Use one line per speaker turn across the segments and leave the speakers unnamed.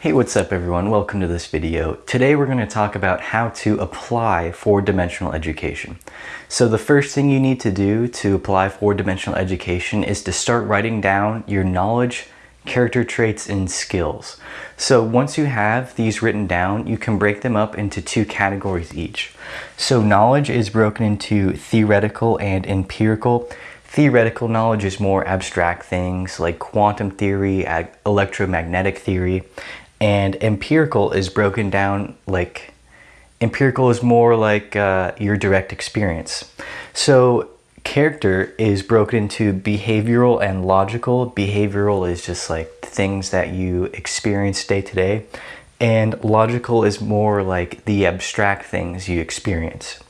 Hey, what's up everyone? Welcome to this video. Today we're going to talk about how to apply four-dimensional education. So the first thing you need to do to apply four-dimensional education is to start writing down your knowledge, character traits, and skills. So once you have these written down, you can break them up into two categories each. So knowledge is broken into theoretical and empirical. Theoretical knowledge is more abstract things like quantum theory, electromagnetic theory, and empirical is broken down like empirical is more like uh, your direct experience. So character is broken into behavioral and logical. Behavioral is just like things that you experience day to day. And logical is more like the abstract things you experience.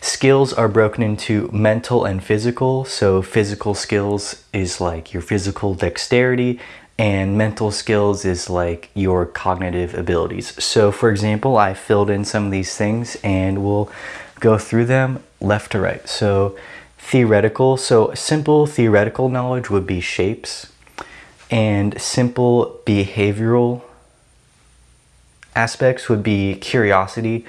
Skills are broken into mental and physical. So physical skills is like your physical dexterity and mental skills is like your cognitive abilities. So for example, I filled in some of these things and we'll go through them left to right. So theoretical, so simple theoretical knowledge would be shapes and simple behavioral aspects would be curiosity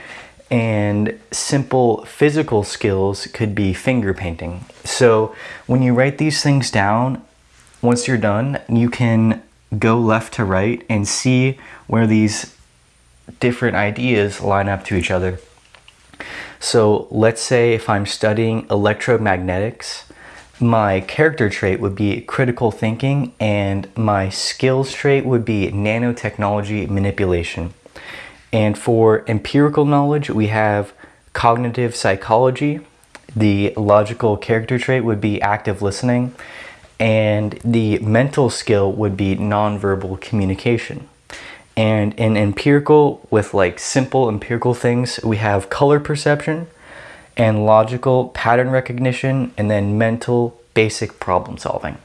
and simple physical skills could be finger painting. So when you write these things down, once you're done, you can go left to right and see where these different ideas line up to each other. So let's say if I'm studying electromagnetics, my character trait would be critical thinking and my skills trait would be nanotechnology manipulation. And for empirical knowledge, we have cognitive psychology. The logical character trait would be active listening and the mental skill would be nonverbal communication. And in empirical, with like simple empirical things, we have color perception and logical pattern recognition and then mental basic problem solving.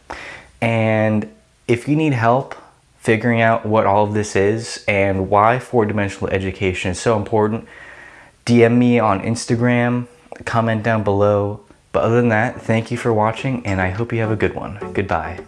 And if you need help figuring out what all of this is and why four-dimensional education is so important, DM me on Instagram, comment down below, but other than that, thank you for watching and I hope you have a good one. Goodbye.